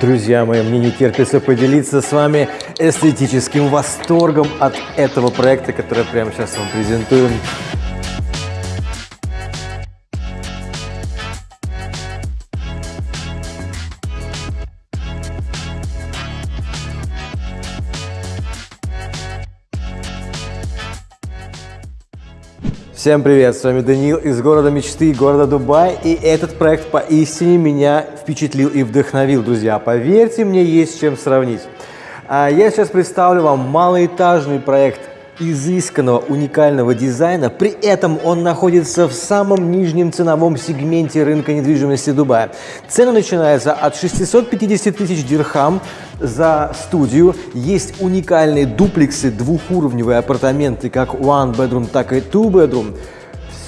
Друзья мои, мне не терпится поделиться с вами эстетическим восторгом от этого проекта, который прямо сейчас вам презентую. Всем привет, с вами Даниил из города мечты, города Дубай. И этот проект поистине меня впечатлил и вдохновил, друзья. Поверьте мне, есть чем сравнить. А я сейчас представлю вам малоэтажный проект изысканного, уникального дизайна. При этом он находится в самом нижнем ценовом сегменте рынка недвижимости Дубая. Цена начинается от 650 тысяч дирхам за студию. Есть уникальные дуплексы, двухуровневые апартаменты, как one bedroom, так и two bedroom.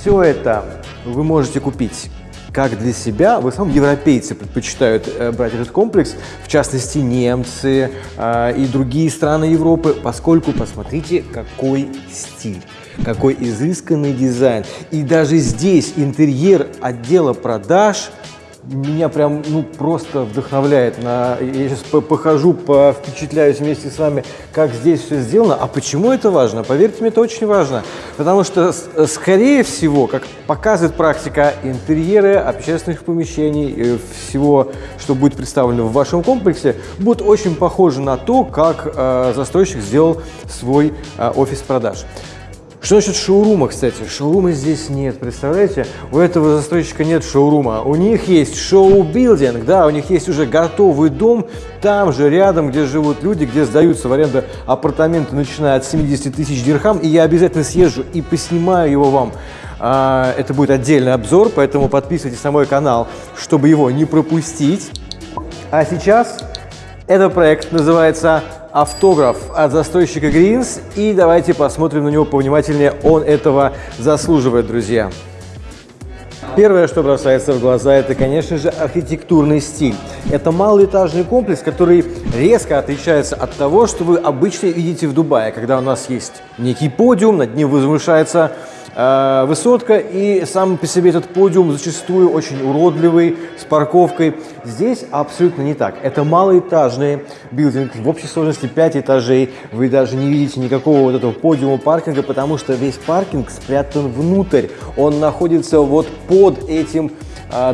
Все это вы можете купить как для себя, в основном европейцы предпочитают э, брать этот комплекс, в частности немцы э, и другие страны Европы, поскольку посмотрите, какой стиль какой изысканный дизайн. И даже здесь интерьер отдела продаж – меня прям ну, просто вдохновляет. На, я сейчас похожу, впечатляюсь вместе с вами, как здесь все сделано. А почему это важно? Поверьте мне, это очень важно. Потому что, скорее всего, как показывает практика, интерьеры общественных помещений, э, всего, что будет представлено в вашем комплексе, будут очень похожи на то, как э, застройщик сделал свой э, офис продаж. Что насчет шоурума, кстати? Шоурума здесь нет, представляете? У этого застройщика нет шоурума. У них есть шоу-билдинг, да, у них есть уже готовый дом, там же рядом, где живут люди, где сдаются в аренду апартаменты, начиная от 70 тысяч дирхам, и я обязательно съезжу и поснимаю его вам. А, это будет отдельный обзор, поэтому подписывайтесь на мой канал, чтобы его не пропустить. А сейчас этот проект называется автограф от застройщика Гринс. И давайте посмотрим на него повнимательнее. Он этого заслуживает, друзья. Первое, что бросается в глаза, это, конечно же, архитектурный стиль. Это малоэтажный комплекс, который резко отличается от того, что вы обычно видите в Дубае, когда у нас есть некий подиум, над ним возвышается высотка, и сам по себе этот подиум зачастую очень уродливый, с парковкой. Здесь абсолютно не так. Это малоэтажный билдинг, в общей сложности 5 этажей. Вы даже не видите никакого вот этого подиума паркинга, потому что весь паркинг спрятан внутрь. Он находится вот под этим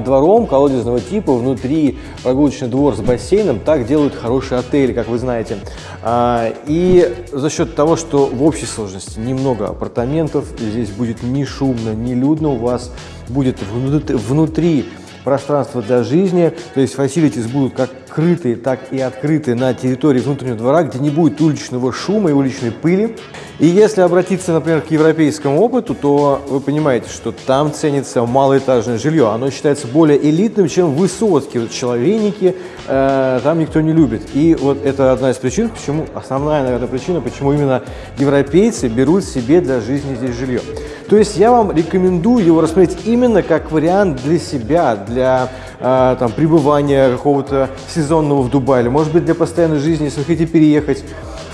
двором колодезного типа, внутри прогулочный двор с бассейном. Так делают хорошие отели, как вы знаете. А, и за счет того, что в общей сложности немного апартаментов, здесь будет не шумно, не людно, у вас будет внутри пространство для жизни, то есть facilities будут как крытые, так и открытые на территории внутреннего двора, где не будет уличного шума и уличной пыли. И если обратиться, например, к европейскому опыту, то вы понимаете, что там ценится малоэтажное жилье. Оно считается более элитным, чем высотки. Вот человейники э, там никто не любит. И вот это одна из причин, почему, основная, наверное, причина, почему именно европейцы берут себе для жизни здесь жилье. То есть я вам рекомендую его рассмотреть именно как вариант для себя, для э, там, пребывания какого-то сезонного в Дубае, или, может быть, для постоянной жизни, если вы хотите переехать.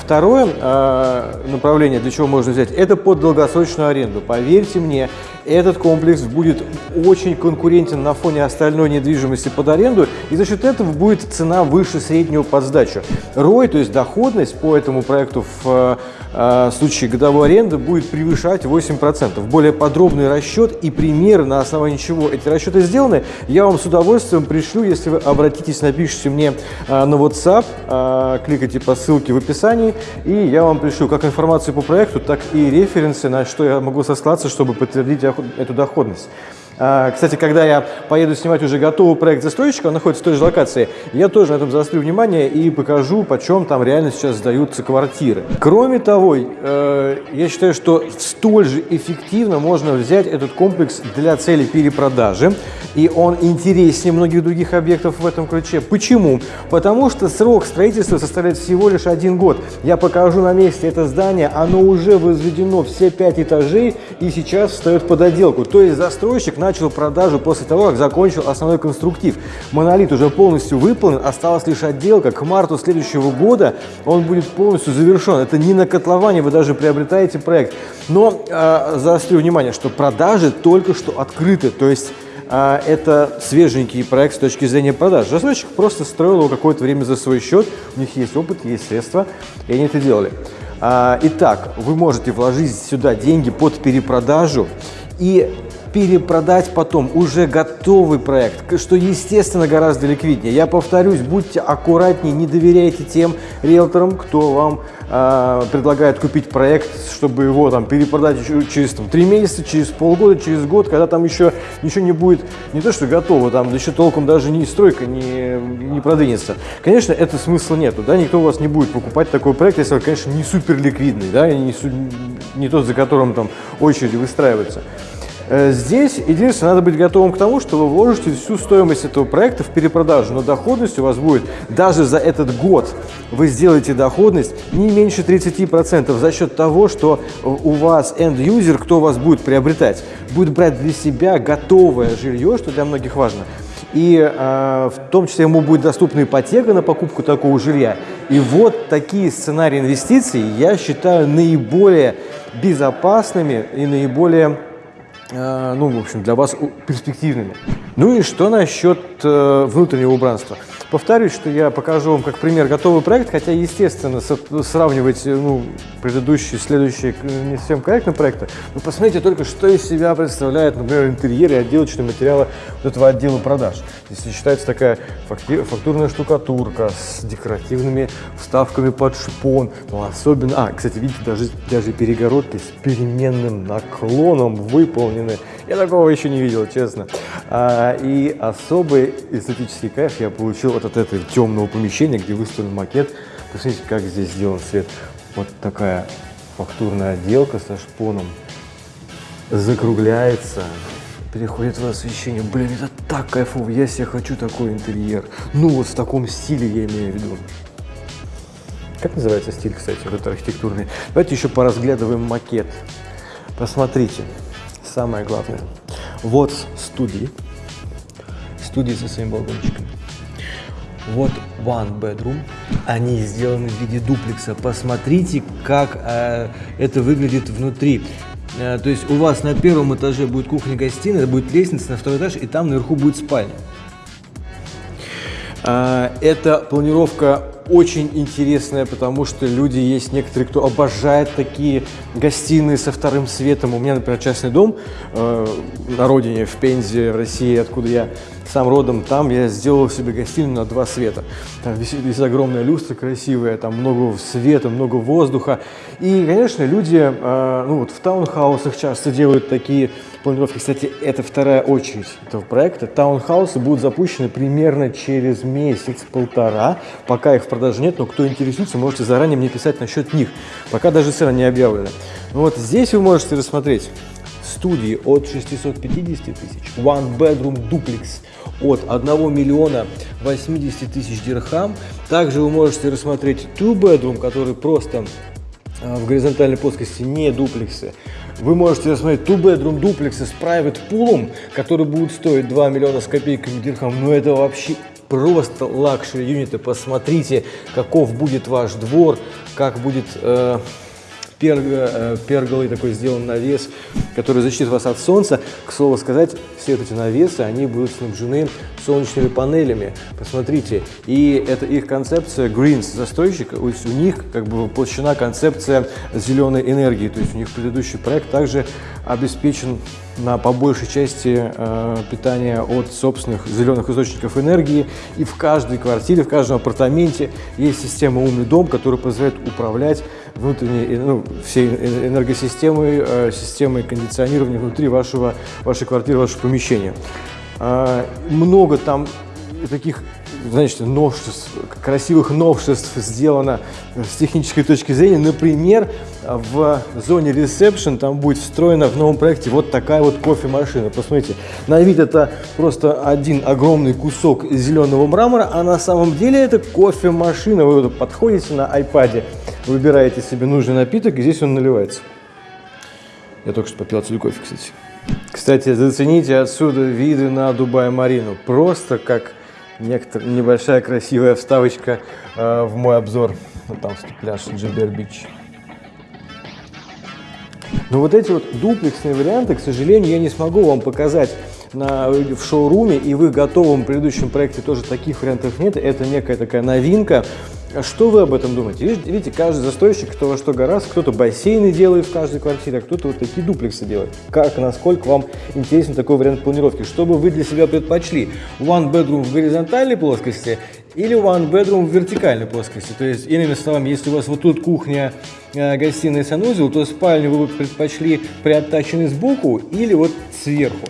Второе э, направление, для чего можно взять, это под долгосрочную аренду. Поверьте мне, этот комплекс будет очень конкурентен на фоне остальной недвижимости под аренду, и за счет этого будет цена выше среднего под сдачу. ROI, то есть доходность по этому проекту в э, случае годовой аренды будет превышать 8%. Более подробный расчет и пример, на основании чего эти расчеты сделаны, я вам с удовольствием пришлю, если вы обратитесь, напишите мне э, на WhatsApp, э, кликайте по ссылке в описании, и я вам пришлю как информацию по проекту, так и референсы, на что я могу сослаться, чтобы подтвердить эту доходность. А, кстати, когда я поеду снимать уже готовый проект застройщика, он находится в той же локации, я тоже на этом заострю внимание и покажу, почем там реально сейчас сдаются квартиры. Кроме того, э, я считаю, что столь же эффективно можно взять этот комплекс для цели перепродажи, и он интереснее многих других объектов в этом ключе. Почему? Потому что срок строительства составляет всего лишь один год. Я покажу на месте это здание, оно уже возведено все пять этажей и сейчас встает под отделку. То есть застройщик начал продажу после того, как закончил основной конструктив. Монолит уже полностью выполнен, осталась лишь отделка. К марту следующего года он будет полностью завершен. Это не на котловане, вы даже приобретаете проект. Но э, заострю внимание, что продажи только что открыты, то есть а, это свеженький проект с точки зрения продаж. Застройщик просто строил его какое-то время за свой счет, у них есть опыт, есть средства, и они это делали. А, итак, вы можете вложить сюда деньги под перепродажу и перепродать потом уже готовый проект, что, естественно, гораздо ликвиднее. Я повторюсь, будьте аккуратнее, не доверяйте тем риэлторам, кто вам э, предлагает купить проект, чтобы его там перепродать через 3 месяца, через полгода, через год, когда там еще ничего не будет, не то что готово, там еще толком даже не стройка не, не продвинется. Конечно, это смысла нету, да, никто у вас не будет покупать такой проект, если он, конечно, не супер ликвидный, да, и не, не тот, за которым там очереди выстраиваются. Э, здесь единственное, надо быть готовым к тому, что вы вложите всю стоимость этого проекта в перепродажу, но доходность у вас будет даже за этот год. Вы сделаете доходность не меньше 30% за счет того, что у вас end-user, кто вас будет приобретать, будет брать для себя готовое жилье, что для многих важно. И э, в том числе ему будет доступна ипотека на покупку такого жилья. И вот такие сценарии инвестиций я считаю наиболее безопасными и наиболее ну, в общем, для вас перспективными. Ну и что насчет э, внутреннего убранства? Повторюсь, что я покажу вам как пример готовый проект, хотя, естественно, сравнивать ну, предыдущие, следующие не совсем корректно проекты, но посмотрите только, что из себя представляет, например, интерьер и отделочные материалы вот этого отдела продаж. Здесь считается такая фактурная штукатурка с декоративными вставками под шпон, ну, особенно, а, кстати, видите, даже, даже перегородки с переменным наклоном выполнены. Я такого еще не видел, честно. А, и особый эстетический кайф я получил вот от этого темного помещения, где выставлен макет. Посмотрите, как здесь сделан свет. Вот такая фактурная отделка со шпоном. Закругляется, переходит в освещение. Блин, это так кайфово. Я себе хочу такой интерьер. Ну, вот в таком стиле я имею в виду. Как называется стиль, кстати, вот этот архитектурный? Давайте еще поразглядываем макет. Посмотрите, самое главное. Вот студии. Студии со своими балкончиками. Вот one bedroom. Они сделаны в виде дуплекса. Посмотрите, как э, это выглядит внутри. Э, то есть у вас на первом этаже будет кухня-гостиная, будет лестница на второй этаж, и там наверху будет спальня. Э, эта планировка очень интересная, потому что люди есть некоторые, кто обожает такие гостиные со вторым светом. У меня, например, частный дом э, на родине, в Пензе, в России, откуда я сам родом, там я сделал себе гостиную на два света. Там висит, висит огромная люстра красивая, там много света, много воздуха. И, конечно, люди, э, ну вот в таунхаусах часто делают такие планировки. Кстати, это вторая очередь этого проекта. Таунхаусы будут запущены примерно через месяц-полтора, пока их в продаже нет, но кто интересуется, можете заранее мне писать насчет них, пока даже цена не объявлена. Ну вот здесь вы можете рассмотреть студии от 650 тысяч, One Bedroom Duplex от 1 миллиона 80 тысяч дирхам. Также вы можете рассмотреть Two Bedroom, который просто в горизонтальной плоскости, не дуплексы. Вы можете рассмотреть Two Bedroom дуплексы с Private Pool, который будет стоить 2 миллиона с копейками дирхам. Но это вообще просто luxury юниты. Посмотрите, каков будет ваш двор, как будет э, перго, э, перголый такой сделан навес, который защитит вас от солнца. К слову сказать, все эти навесы, они будут снабжены солнечными панелями. Посмотрите, и это их концепция Greens застройщика, у них как бы воплощена концепция зеленой энергии, то есть у них предыдущий проект также обеспечен на по большей части э, питания от собственных зеленых источников энергии. И в каждой квартире, в каждом апартаменте есть система «Умный дом», которая позволяет управлять внутренней, ну, всей энергосистемой, э, системой кондиционирования внутри вашего, вашей квартиры, вашего помещения. Э, много там таких значит, новшеств, красивых новшеств сделано с технической точки зрения. Например, в зоне ресепшн там будет встроена в новом проекте вот такая вот кофемашина. Посмотрите, на вид это просто один огромный кусок зеленого мрамора, а на самом деле это кофемашина. Вы вот подходите на iPad, выбираете себе нужный напиток, и здесь он наливается. Я только что попил отсюда кофе, кстати. Кстати, зацените отсюда виды на Дубай-Марину. Просто как некотор... небольшая красивая вставочка э, в мой обзор. Вот там пляж Джибер Бич. Но вот эти вот дуплексные варианты, к сожалению, я не смогу вам показать на, в шоуруме, и в их готовом предыдущем проекте тоже таких вариантов нет, это некая такая новинка, что вы об этом думаете? Видите, каждый застройщик кто во что гораздо, кто-то бассейны делает в каждой квартире, а кто-то вот такие дуплексы делает. Как, насколько вам интересен такой вариант планировки? Что бы вы для себя предпочли? One bedroom в горизонтальной плоскости или one bedroom в вертикальной плоскости? То есть, иными словами, если у вас вот тут кухня, э, гостиная, санузел, то спальню вы бы предпочли приоттаченной сбоку или вот сверху.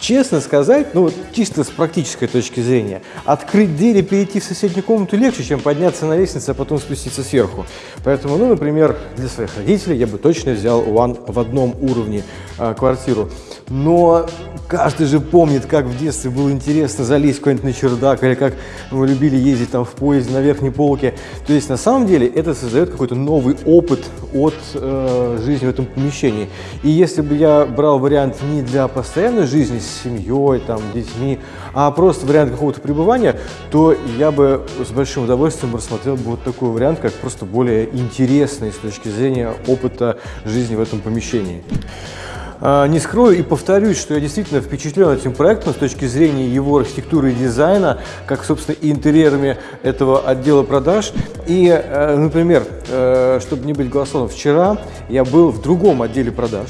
Честно сказать, ну чисто с практической точки зрения, открыть дверь и перейти в соседнюю комнату легче, чем подняться на лестницу, а потом спуститься сверху. Поэтому, ну, например, для своих родителей я бы точно взял One в одном уровне э, квартиру. Но каждый же помнит, как в детстве было интересно залезть куда-нибудь на чердак, или как мы любили ездить там в поезде на верхней полке. То есть на самом деле это создает какой-то новый опыт от э, жизни в этом помещении. И если бы я брал вариант не для постоянной жизни с семьей, там, детьми, а просто вариант какого-то пребывания, то я бы с большим удовольствием рассмотрел бы вот такой вариант, как просто более интересный с точки зрения опыта жизни в этом помещении. А, не скрою и повторюсь, что я действительно впечатлен этим проектом с точки зрения его архитектуры и дизайна, как, собственно, и интерьерами этого отдела продаж. И, э, например, э, чтобы не быть голословным, вчера я был в другом отделе продаж,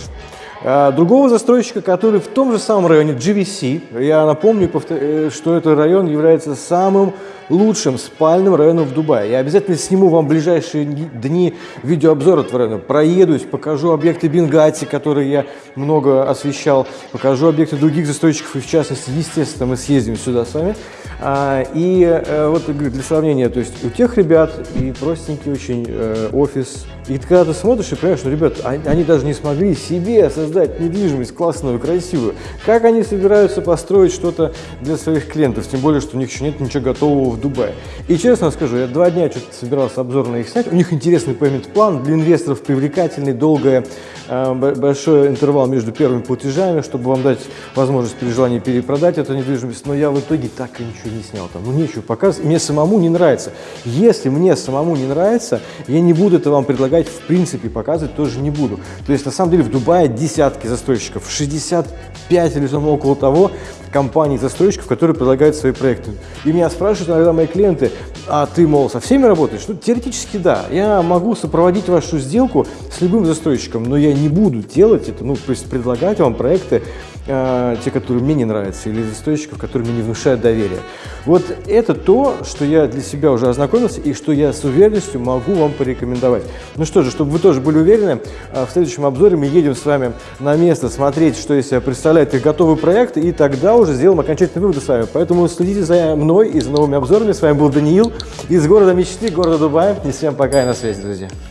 а, другого застройщика, который в том же самом районе GVC, я напомню, э, что этот район является самым лучшим спальным районом в Дубае. Я обязательно сниму вам в ближайшие дни видеообзор этого района. Проедусь, покажу объекты Бенгати, которые я много освещал, покажу объекты других застройщиков, и в частности, естественно, мы съездим сюда с вами. А, и э, вот для сравнения, то есть у тех ребят и простенький очень э, офис. И когда ты смотришь и понимаешь, что, ребят, они, они даже не смогли себе создать недвижимость классную, красивую. Как они собираются построить что-то для своих клиентов? Тем более, что у них еще нет ничего готового в Дубае. И честно скажу, я два дня что-то собирался обзор на их снять. У них интересный payment план для инвесторов, привлекательный, долгое, э, большой интервал между первыми платежами, чтобы вам дать возможность при желании перепродать эту недвижимость. Но я в итоге так и ничего не снял там, ну нечего показывать, мне самому не нравится. Если мне самому не нравится, я не буду это вам предлагать, в принципе, показывать тоже не буду. То есть, на самом деле, в Дубае десятки застройщиков, 65 или что около того, компаний-застройщиков, которые предлагают свои проекты. И меня спрашивают иногда мои клиенты, а ты, мол, со всеми работаешь? Ну, теоретически да. Я могу сопроводить вашу сделку с любым застройщиком, но я не буду делать это, ну, то есть предлагать вам проекты, э, те, которые мне не нравятся, или застройщиков, которые мне не внушают доверия. Вот это то, что я для себя уже ознакомился и что я с уверенностью могу вам порекомендовать. Ну что же, чтобы вы тоже были уверены, э, в следующем обзоре мы едем с вами на место смотреть, что из себя представляет их готовый проект, и тогда уже сделаем окончательные выводы с вами. Поэтому следите за мной и за новыми обзорами. С вами был Даниил из города мечты, города Дубая. И всем пока и на связи, друзья.